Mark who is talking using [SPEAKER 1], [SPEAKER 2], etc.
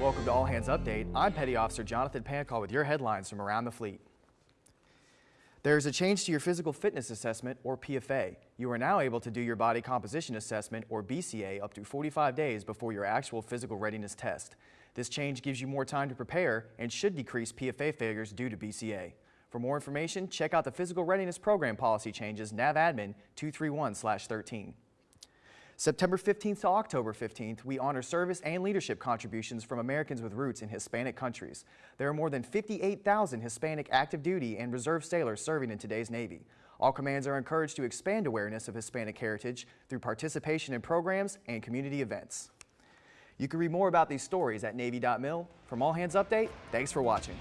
[SPEAKER 1] Welcome to All Hands Update. I'm Petty Officer Jonathan Pancall with your headlines from around the fleet. There is a change to your physical fitness assessment, or PFA. You are now able to do your body composition assessment, or BCA, up to 45 days before your actual physical readiness test. This change gives you more time to prepare and should decrease PFA failures due to BCA. For more information, check out the Physical Readiness Program policy changes NAVADMIN 231-13. September 15th to October 15th, we honor service and leadership contributions from Americans with roots in Hispanic countries. There are more than 58,000 Hispanic active duty and reserve sailors serving in today's Navy. All commands are encouraged to expand awareness of Hispanic heritage through participation in programs and community events. You can read more about these stories at Navy.mil. From All Hands Update, thanks for watching.